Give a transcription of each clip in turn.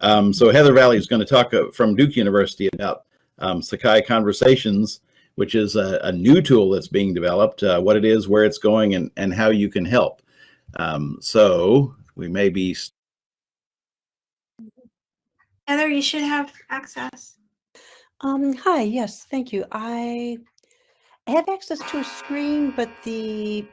Um, so Heather Valley is going to talk uh, from Duke University about um, Sakai Conversations, which is a, a, new tool that's being developed, uh, what it is, where it's going, and, and how you can help. Um, so we may be. Heather, you should have access. Um, hi, yes, thank you. I have access to a screen, but the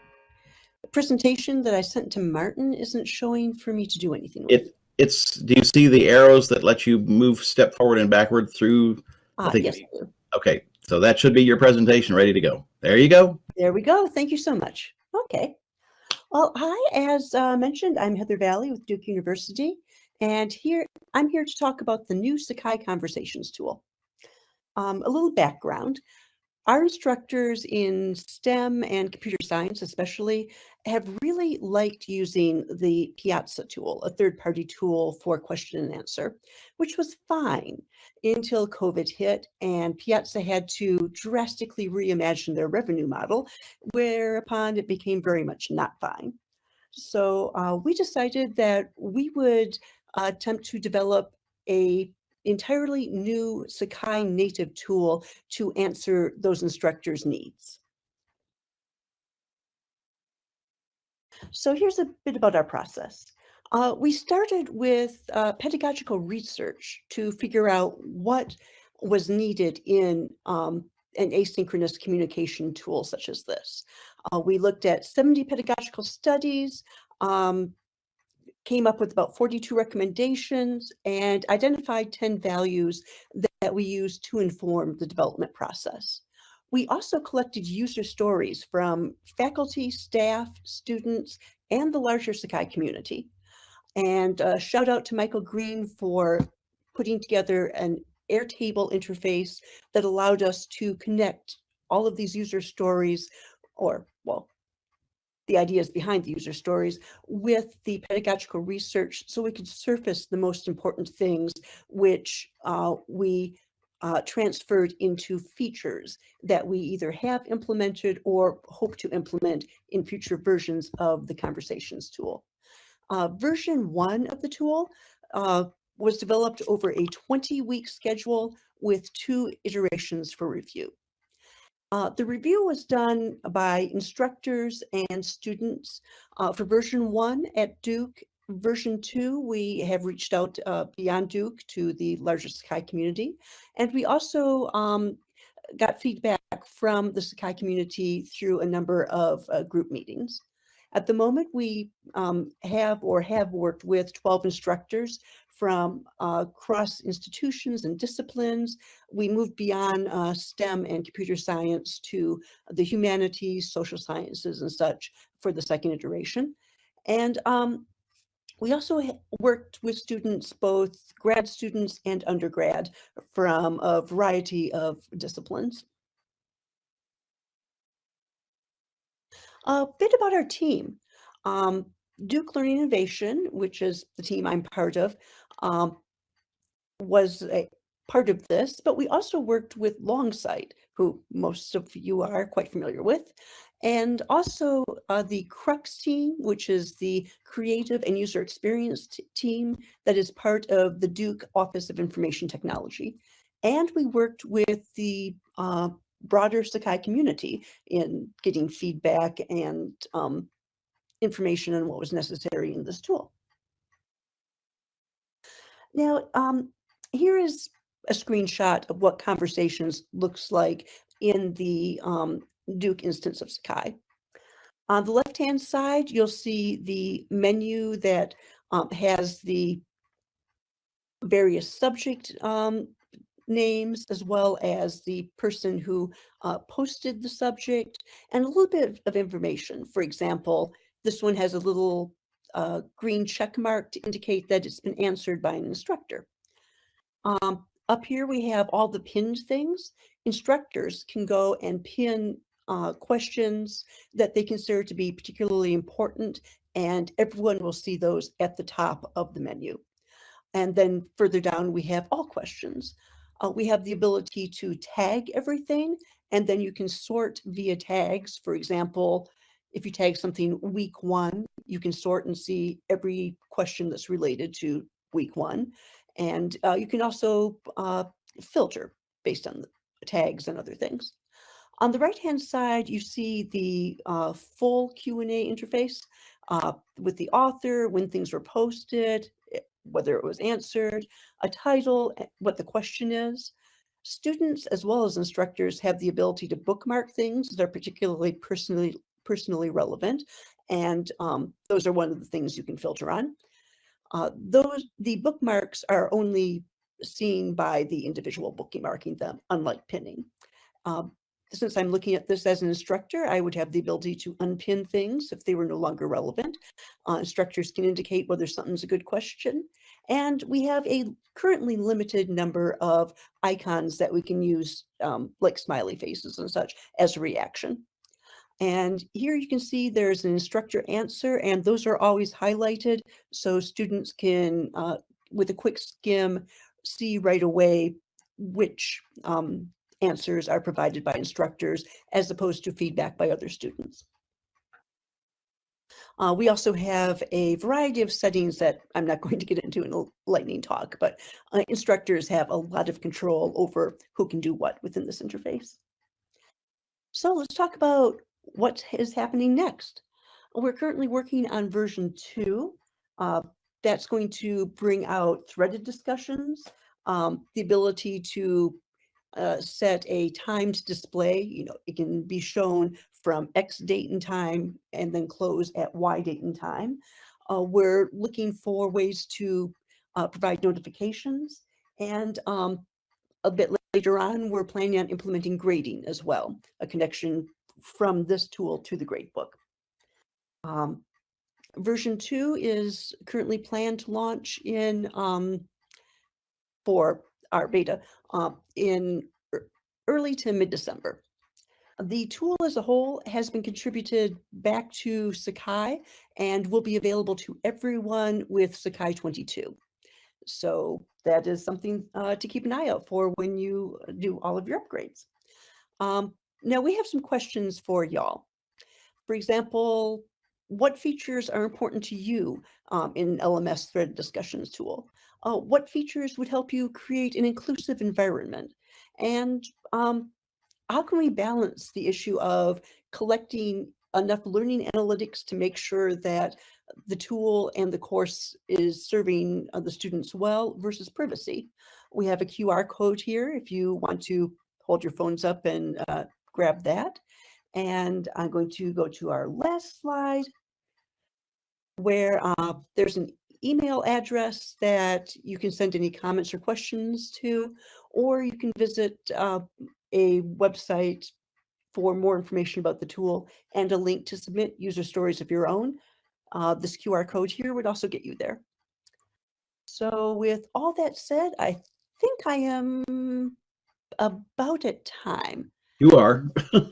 presentation that I sent to Martin isn't showing for me to do anything with. It, it's, do you see the arrows that let you move step forward and backward through? Think yes. Okay, so that should be your presentation ready to go. There you go. There we go. Thank you so much. Okay. Well, hi, as uh, mentioned, I'm Heather Valley with Duke University, and here I'm here to talk about the new Sakai Conversations tool. Um, a little background. Our instructors in STEM and computer science especially have really liked using the Piazza tool, a third-party tool for question and answer, which was fine until COVID hit and Piazza had to drastically reimagine their revenue model, whereupon it became very much not fine. So uh, we decided that we would uh, attempt to develop a entirely new Sakai native tool to answer those instructors' needs. So here's a bit about our process. Uh, we started with uh, pedagogical research to figure out what was needed in um, an asynchronous communication tool such as this. Uh, we looked at 70 pedagogical studies, um, came up with about 42 recommendations, and identified 10 values that, we used to inform the development process. We also collected user stories from faculty, staff, students, and the larger Sakai community. And uh, shout out to Michael Green for putting together an Airtable interface that allowed us to connect all of these user stories, or well, the ideas behind the user stories with the pedagogical research so we could surface the most important things which uh, we uh, transferred into features that we either have implemented or hope to implement in future versions of the conversations tool. Uh, version one of the tool uh, was developed over a 20 week schedule with two iterations for review. Uh, the review was done by instructors and students uh, for version one at Duke. Version two, we have reached out uh, beyond Duke to the larger Sakai community. And we also um, got feedback from the Sakai community through a number of uh, group meetings. At the moment, we um, have or have worked with 12 instructors from uh, cross institutions and disciplines. We moved beyond uh, STEM and computer science to the humanities, social sciences and such for the second iteration. And um, we also worked with students, both grad students and undergrad from a variety of disciplines. A bit about our team. Um, Duke Learning Innovation, which is the team I'm part of, um, was a part of this, but we also worked with Longsight, who most of you are quite familiar with, and also uh, the Crux team, which is the creative and user experience team that is part of the Duke Office of Information Technology. And we worked with the uh, broader Sakai community in getting feedback and um, information on what was necessary in this tool. Now, um, here is a screenshot of what conversations looks like in the um, Duke instance of Sakai. On the left-hand side, you'll see the menu that um, has the various subject um, names as well as the person who uh, posted the subject and a little bit of information. For example, this one has a little uh, green check mark to indicate that it's been answered by an instructor. Um, up here we have all the pinned things. Instructors can go and pin uh, questions that they consider to be particularly important and everyone will see those at the top of the menu. And then further down we have all questions. Uh, we have the ability to tag everything and then you can sort via tags. For example, if you tag something week one, you can sort and see every question that's related to week one. And uh, you can also uh, filter based on the tags and other things. On the right-hand side, you see the uh, full Q&A interface uh, with the author, when things were posted, eh, whether it was answered, a title, eh, what the question is. Students as well as instructors have the ability to bookmark things that are particularly personally personally relevant, and um, those are one of the things you can filter on. Uh, those the bookmarks are only seen by the individual bookmarking them, unlike pinning. Um, since I'm looking at this as an instructor, I would have the ability to unpin things if they were no longer relevant. Uh, instructors can indicate whether something's a good question. And we have a currently limited number of icons that we can use, um, like smiley faces and such, as a reaction. And here you can see there's an instructor answer, and those are always highlighted so students can, uh, with a quick skim, see right away which um, answers are provided by instructors as opposed to feedback by other students. Uh, we also have a variety of settings that I'm not going to get into in a lightning talk, but uh, instructors have a lot of control over who can do what within this interface. So let's talk about what is happening next. We're currently working on version two. Uh, that's going to bring out threaded discussions, um, the ability to uh, set a timed display. You know, it can be shown from X date and time and then close at Y date and time. Uh, we're looking for ways to uh, provide notifications and um, a bit later on, we're planning on implementing grading as well, a connection from this tool to the gradebook. Um, version two is currently planned to launch in um, for our beta um, in early to mid-December. The tool as a whole has been contributed back to Sakai and will be available to everyone with Sakai 22. So that is something uh, to keep an eye out for when you do all of your upgrades. Um, now we have some questions for y'all. For example, what features are important to you um, in LMS thread discussions tool? Uh, what features would help you create an inclusive environment? And um, how can we balance the issue of collecting enough learning analytics to make sure that the tool and the course is serving uh, the students well versus privacy? We have a QR code here if you want to hold your phones up and uh, grab that. And I'm going to go to our last slide where uh, there's an email address that you can send any comments or questions to, or you can visit uh, a website for more information about the tool and a link to submit user stories of your own. Uh, this QR code here would also get you there. So with all that said, I think I am about at time. You are.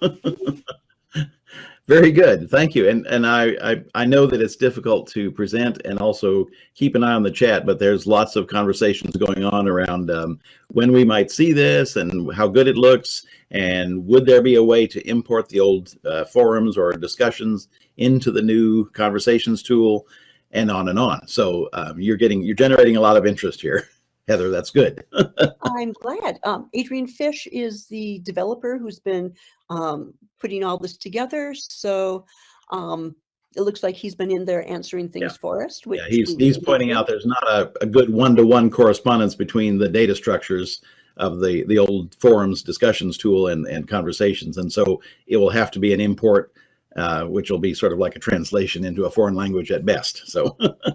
Very good. Thank you. And and I, I, I know that it's difficult to present and also keep an eye on the chat, but there's lots of conversations going on around um, when we might see this and how good it looks and would there be a way to import the old uh, forums or discussions into the new conversations tool and on and on. So um, you're getting you're generating a lot of interest here. Heather, that's good. I'm glad. Um, Adrian Fish is the developer who's been um, putting all this together. So um, it looks like he's been in there answering things Yeah. for us. Which Yeah, he's he's pointing out there's not a, a good one-to-one correspondence between the data structures of the the old forums discussions tool and and conversations, and so it will have to be an import, uh, which will be sort of like a translation into a foreign language at best. So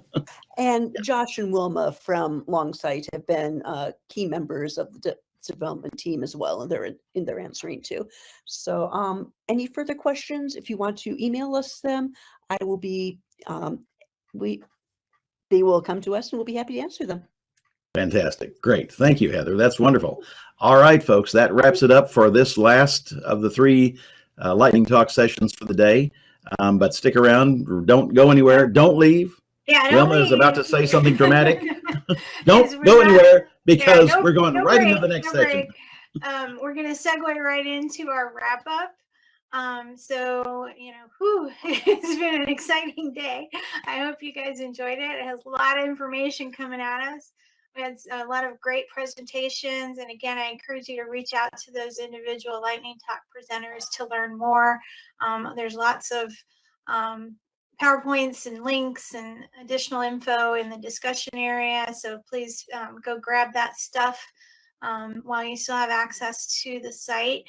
And Josh and Wilma from Longsight have been uh, key members of the de- development team as well, and they're in, in their answering too. So, um, any further questions? If you want to email us them, I will be. Um, we, they will come to us, and we'll be happy to answer them. Fantastic. Great. Thank you, Heather. That's wonderful. All right, folks, that wraps it up for this last of the three uh, lightning talk sessions for the day. Um, but stick around. Don't go anywhere. Don't leave. Yeah, Wilma don't is about to say something dramatic. Don't go not- anywhere because no- we're going no right into the next no section. Um, we're gonna segue right into our wrap up. Um, so you know, whew, it's been an exciting day. I hope you guys enjoyed it. It has a lot of information coming at us. We had a lot of great presentations. And again, I encourage you to reach out to those individual Lightning Talk presenters to learn more. Um, there's lots of um, PowerPoints and links and additional info in the discussion area. So please um, go grab that stuff um, while you still have access to the site.